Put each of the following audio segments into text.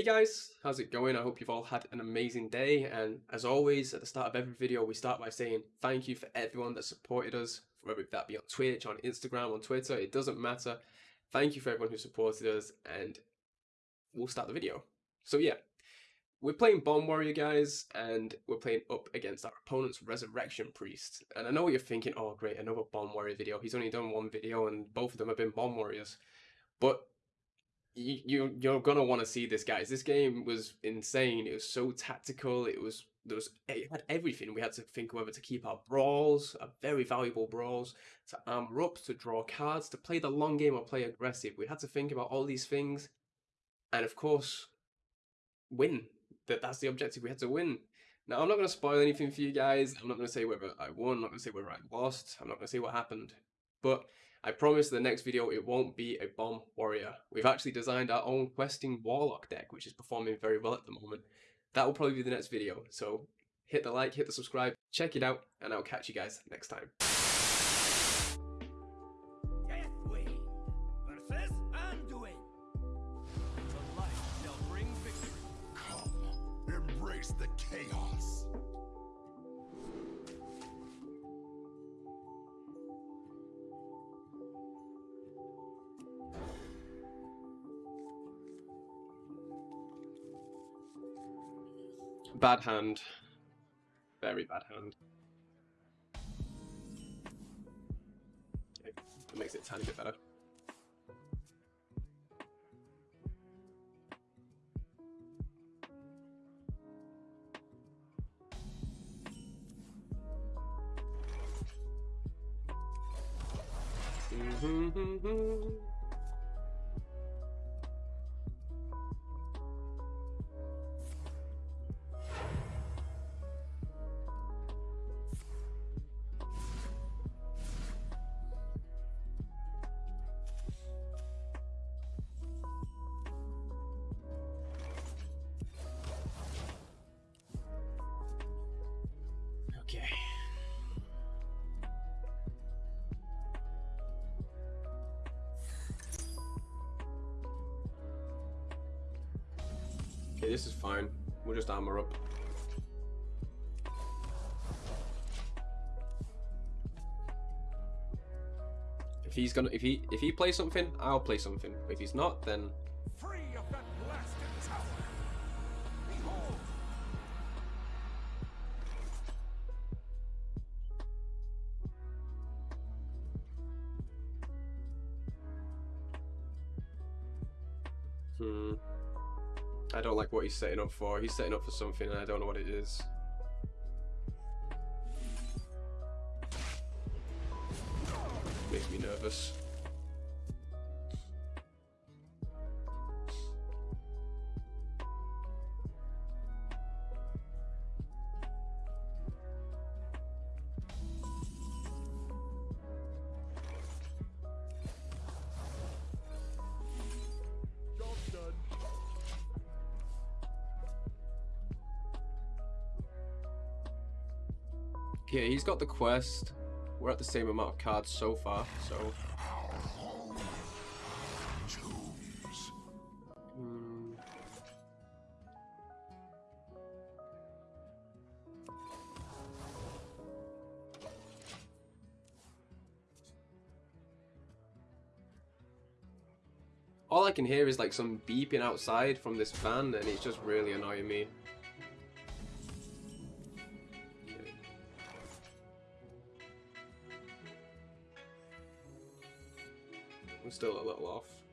Hey guys, how's it going? I hope you've all had an amazing day and as always at the start of every video we start by saying thank you for everyone that supported us, whether that be on Twitch, on Instagram, on Twitter, it doesn't matter. Thank you for everyone who supported us and we'll start the video. So yeah, we're playing Bomb Warrior guys and we're playing up against our opponent's Resurrection Priest. And I know what you're thinking, oh great, another Bomb Warrior video. He's only done one video and both of them have been Bomb Warriors. But you, you are gonna want to see this guys. This game was insane. It was so tactical. It was there was it had everything. We had to think whether to keep our brawls a very valuable brawls to armor up to draw cards to play the long game or play aggressive. We had to think about all these things and of course win. That that's the objective. We had to win. Now i'm not to spoil anything for you guys. I'm not to say whether i won. I'm not to say whether i lost. I'm not to say what happened. But I promise the next video it won't be a bomb warrior. We've actually designed our own questing warlock deck which is performing very well at the moment. That will probably be the next video, so hit the like, hit the subscribe, check it out, and I'll catch you guys next time. Bad hand. Very bad hand. That makes it a tiny bit better. Okay, this is fine. We'll just armor up. If he's gonna, if he, if he plays something, I'll play something. If he's not, then what he's setting up for. He's setting up for something and I don't know what it is. Makes me nervous. Yeah, he's got the quest. We're at the same amount of cards so far, so... Hmm. All I can hear is like some beeping outside from this van and it's just really annoying me. I'm still a little off.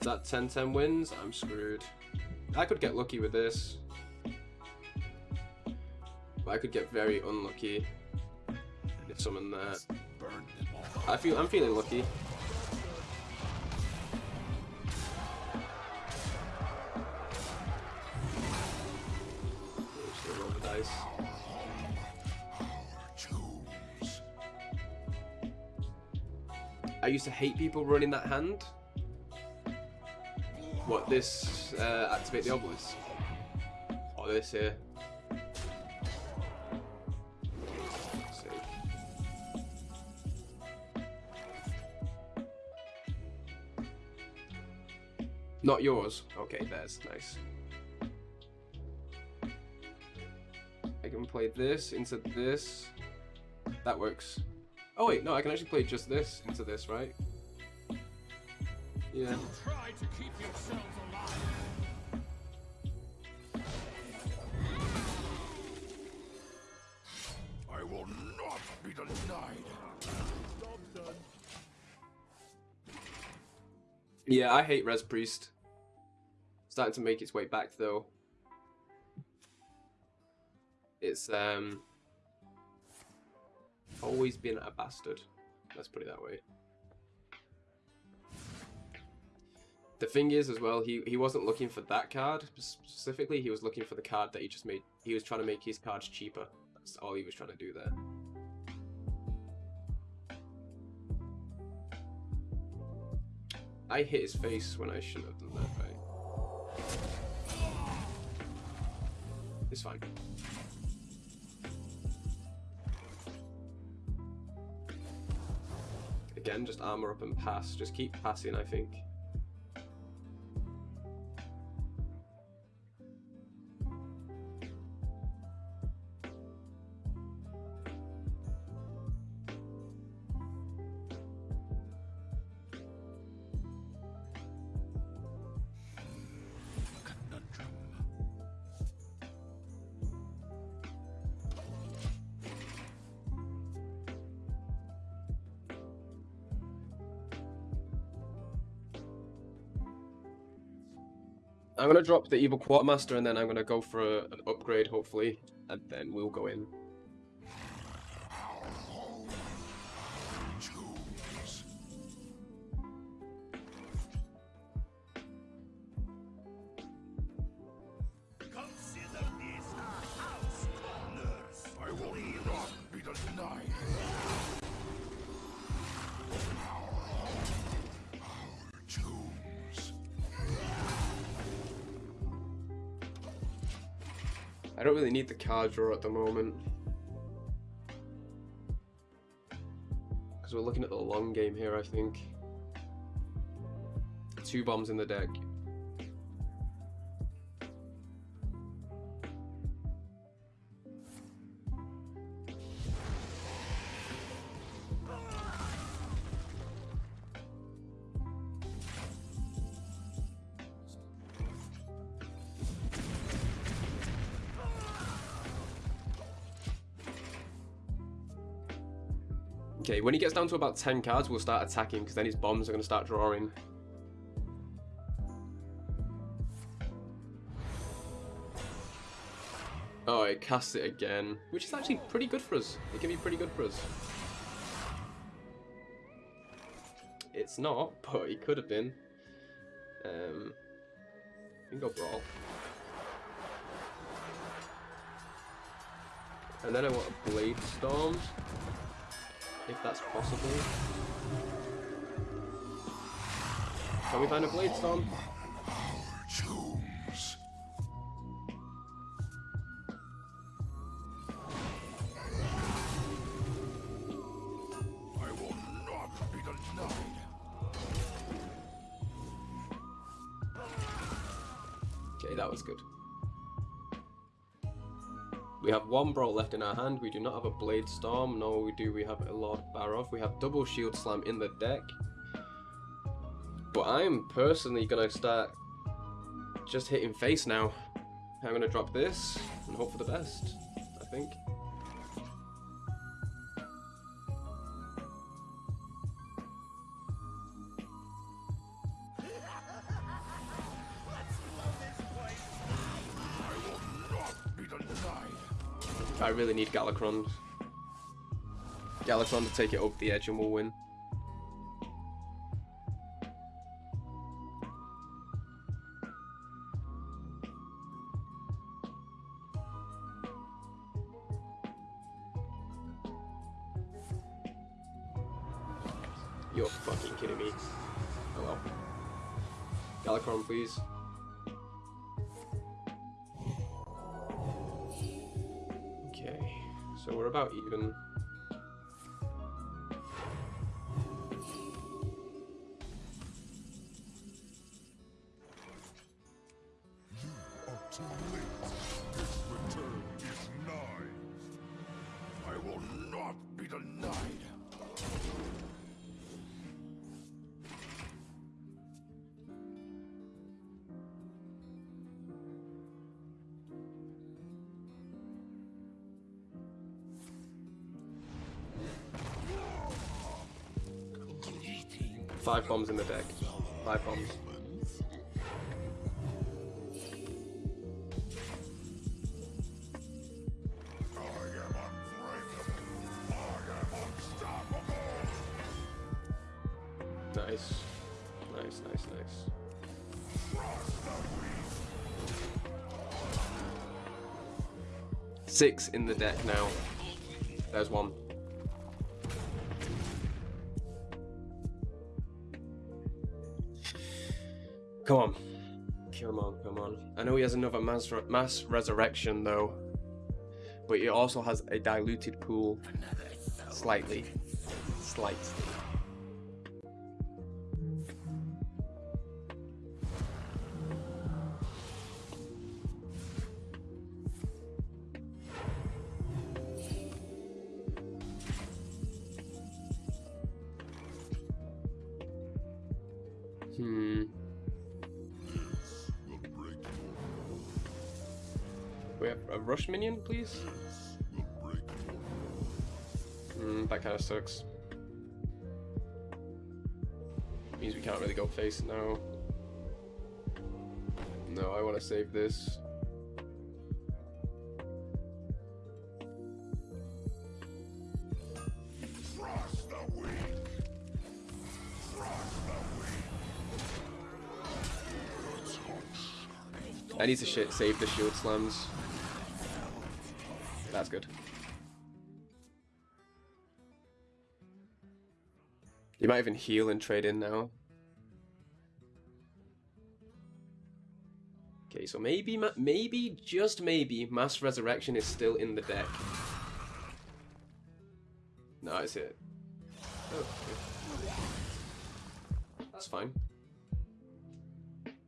that 10-10 wins, I'm screwed. I could get lucky with this. But I could get very unlucky if someone. I feel I'm feeling lucky. I used to hate people running that hand. What, this uh, activate the obelisk? Or this here? Not yours. Okay, there's nice. I can play this into this. That works. Oh wait, no, I can actually play just this into this, right? Yeah. I will not be denied. Yeah, I hate Res Priest. Starting to make its way back though. It's um always been a bastard. Let's put it that way. The thing is as well, he, he wasn't looking for that card specifically, he was looking for the card that he just made. He was trying to make his cards cheaper. That's all he was trying to do there. I hit his face when I shouldn't have done that, right? It's fine. Again, just armor up and pass. Just keep passing, I think. I'm gonna drop the evil quartermaster and then I'm gonna go for a, an upgrade hopefully, and then we'll go in. I don't really need the card draw at the moment. Because we're looking at the long game here, I think. Two bombs in the deck. When he gets down to about 10 cards, we'll start attacking, because then his bombs are going to start drawing. Oh, it casts it again, which is actually pretty good for us. It can be pretty good for us. It's not, but it could have been. Um, we can go Brawl. And then I want a Blade Storm if that's possible. Can we find a blade storm? Okay, that was good. We have one Brawl left in our hand. We do not have a Blade Storm. No, we do. We have a Lord Barroth. We have double Shield Slam in the deck. But I'm personally going to start just hitting face now. I'm going to drop this and hope for the best, I think. I really need Galakrond. Galakron to take it over the edge and we'll win. You're fucking kidding me. Oh Hello. Galakrond, please. We're about even. Five bombs in the deck. Five bombs. Nice. Nice, nice, nice. Six in the deck now. There's one. Come on. Come on, come on. I know he has another mass, re- mass resurrection though. But he also has a diluted pool. Slightly. Slightly. Rush minion, please. Hmm, that kind of sucks. Means we can't really go face now. No, I want to save this. I need to save the shield slams. Good. You might even heal and trade in now. Okay, so maybe, maybe, just maybe, Mass Resurrection is still in the deck. No, it's it. Oh, okay. That's fine.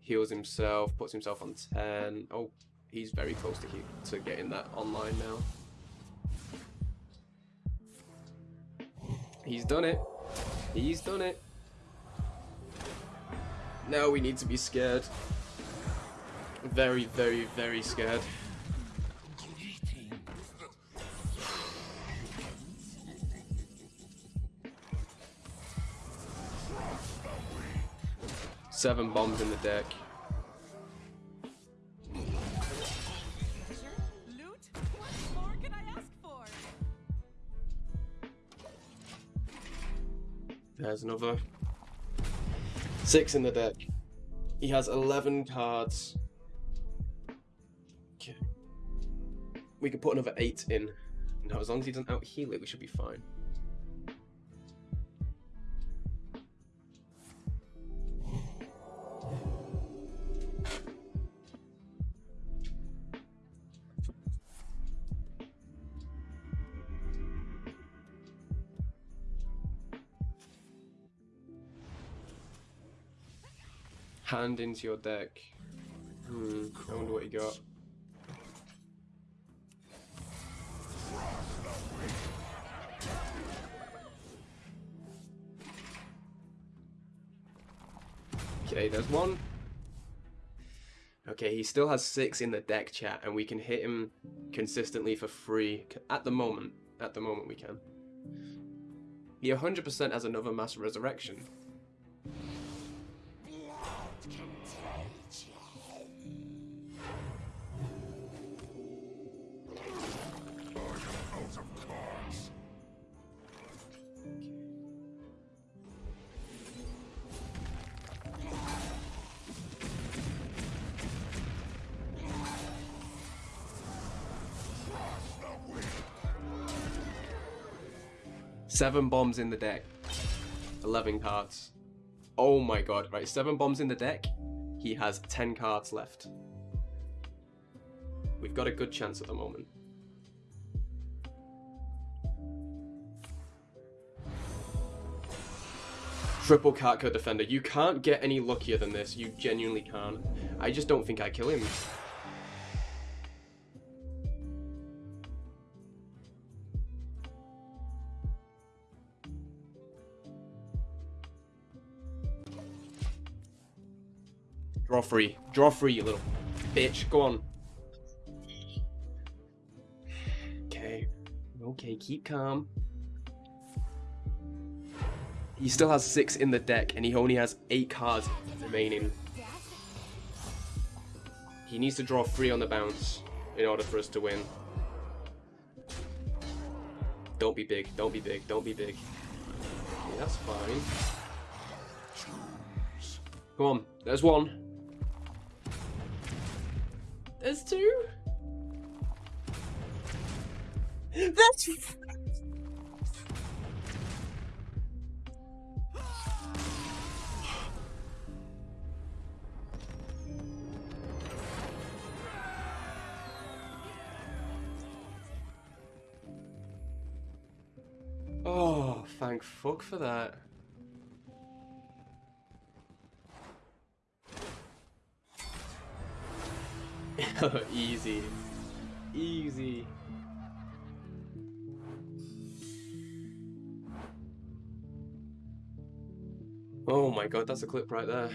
Heals himself, puts himself on 10. Oh, he's very close to, to getting that online now. He's done it. He's done it. Now we need to be scared. Very, very, very scared. Seven bombs in the deck. Another. Six in the deck. He has 11 cards. Okay. We could put another eight in. Now, as long as he doesn't out heal it, we should be fine. Hand into your deck. Hmm, I wonder what you got. Okay, there's one. Okay, he still has six in the deck chat, and we can hit him consistently for free at the moment. At the moment, we can. He 100% has another mass resurrection. Seven bombs in the deck. 11 cards. Oh my god. Right, 7 bombs in the deck. He has 10 cards left. We've got a good chance at the moment. Triple card code defender. You can't get any luckier than this. You genuinely can't. I just don't think I kill him. Draw free. Draw free, you little bitch. Go on. Okay. Okay, keep calm. He still has six in the deck, and he only has eight cards remaining. He needs to draw three on the bounce in order for us to win. Don't be big, don't be big, don't be big. That's fine. Come on, there's one. There's two. That's Oh, thank fuck for that. Easy. Easy. Oh my god, that's a clip right there.